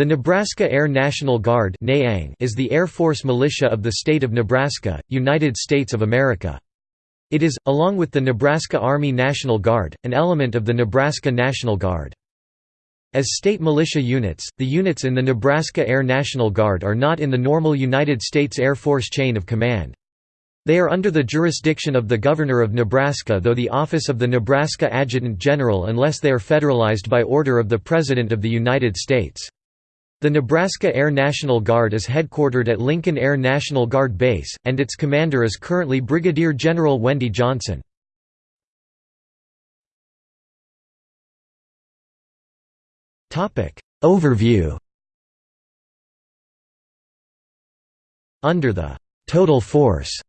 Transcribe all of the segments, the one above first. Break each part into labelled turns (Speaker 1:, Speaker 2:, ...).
Speaker 1: The Nebraska Air National Guard is the Air Force militia of the state of Nebraska, United States of America. It is, along with the Nebraska Army National Guard, an element of the Nebraska National Guard. As state militia units, the units in the Nebraska Air National Guard are not in the normal United States Air Force chain of command. They are under the jurisdiction of the Governor of Nebraska though the office of the Nebraska Adjutant General unless they are federalized by order of the President of the United States. The Nebraska Air National Guard is headquartered at Lincoln Air National Guard Base, and its commander is currently Brigadier General Wendy Johnson. Overview Under the «total force»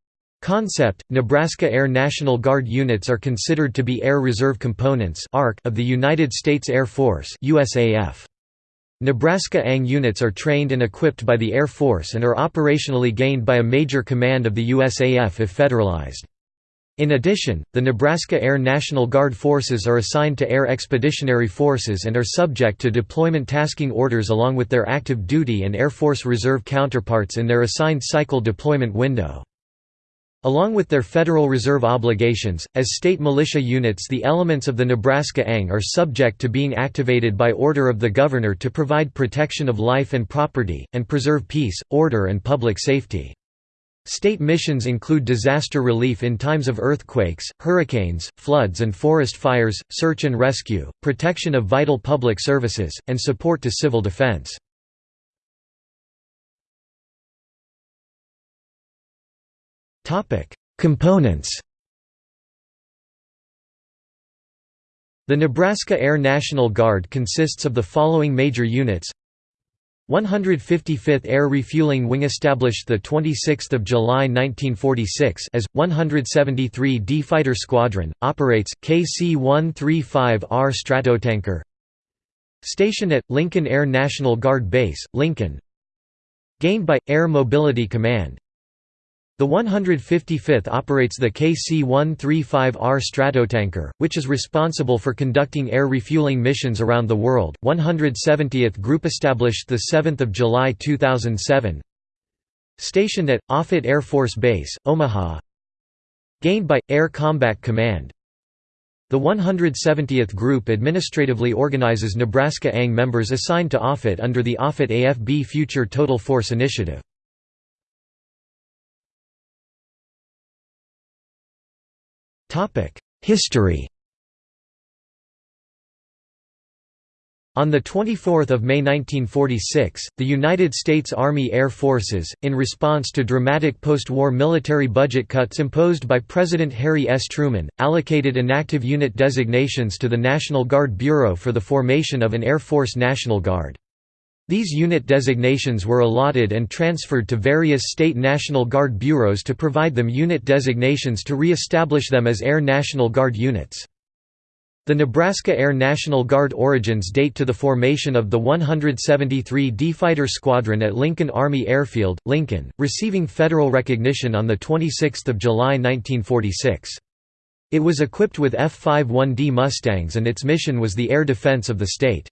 Speaker 1: Concept, Nebraska Air National Guard units are considered to be Air Reserve Components of the United States Air Force USAF. Nebraska ANG units are trained and equipped by the Air Force and are operationally gained by a major command of the USAF if federalized. In addition, the Nebraska Air National Guard forces are assigned to Air Expeditionary Forces and are subject to deployment tasking orders along with their active duty and Air Force Reserve counterparts in their assigned cycle deployment window. Along with their Federal Reserve obligations, as state militia units the elements of the Nebraska ANG are subject to being activated by order of the Governor to provide protection of life and property, and preserve peace, order and public safety. State missions include disaster relief in times of earthquakes, hurricanes, floods and forest fires, search and rescue, protection of vital public services, and support to civil defense. Components The Nebraska Air National Guard consists of the following major units. 155th Air Refueling Wing established 26 July 1946 as, 173d Fighter Squadron, operates, KC-135R Stratotanker. Stationed at, Lincoln Air National Guard Base, Lincoln. Gained by, Air Mobility Command the 155th operates the KC-135R Stratotanker, which is responsible for conducting air refueling missions around the world. 170th Group established 7 July 2007 Stationed at, Offutt Air Force Base, Omaha Gained by, Air Combat Command The 170th Group administratively organizes Nebraska ANG members assigned to Offutt under the Offutt AFB Future Total Force Initiative. History On 24 May 1946, the United States Army Air Forces, in response to dramatic post-war military budget cuts imposed by President Harry S. Truman, allocated inactive unit designations to the National Guard Bureau for the formation of an Air Force National Guard. These unit designations were allotted and transferred to various state National Guard bureaus to provide them unit designations to re-establish them as Air National Guard units. The Nebraska Air National Guard origins date to the formation of the 173d Fighter Squadron at Lincoln Army Airfield, Lincoln, receiving federal recognition on 26 July 1946. It was equipped with F-51D Mustangs and its mission was the air defense of the state.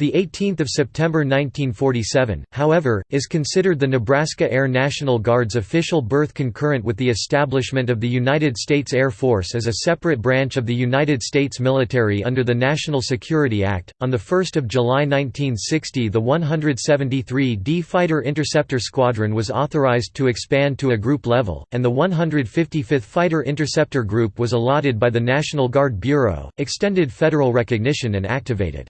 Speaker 1: The 18th of September 1947, however, is considered the Nebraska Air National Guard's official birth concurrent with the establishment of the United States Air Force as a separate branch of the United States military under the National Security Act. On the 1st of July 1960, the 173d Fighter Interceptor Squadron was authorized to expand to a group level, and the 155th Fighter Interceptor Group was allotted by the National Guard Bureau, extended federal recognition and activated.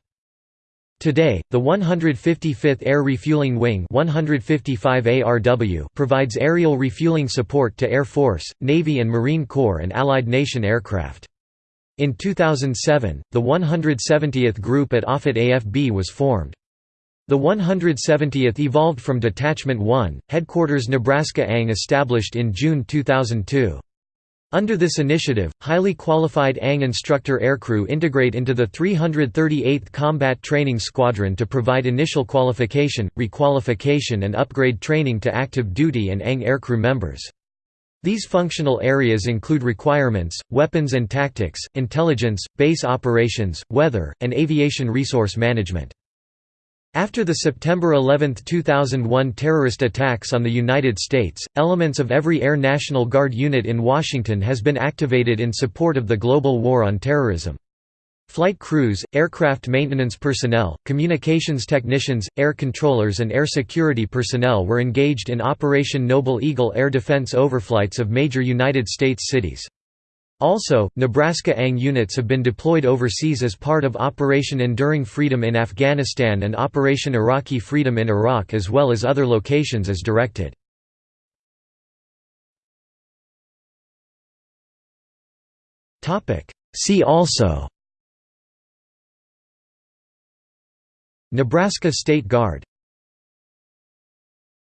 Speaker 1: Today, the 155th Air Refueling Wing 155 ARW provides aerial refueling support to Air Force, Navy and Marine Corps and Allied nation aircraft. In 2007, the 170th Group at Offutt AFB was formed. The 170th evolved from Detachment 1, Headquarters Nebraska ANG established in June 2002. Under this initiative, highly qualified ANG instructor aircrew integrate into the 338th Combat Training Squadron to provide initial qualification, requalification and upgrade training to active duty and ANG aircrew members. These functional areas include requirements, weapons and tactics, intelligence, base operations, weather, and aviation resource management. After the September 11, 2001 terrorist attacks on the United States, elements of every Air National Guard unit in Washington has been activated in support of the global war on terrorism. Flight crews, aircraft maintenance personnel, communications technicians, air controllers and air security personnel were engaged in Operation Noble Eagle air defense overflights of major United States cities. Also, Nebraska ANG units have been deployed overseas as part of Operation Enduring Freedom in Afghanistan and Operation Iraqi Freedom in Iraq as well as other locations as directed. See also Nebraska State Guard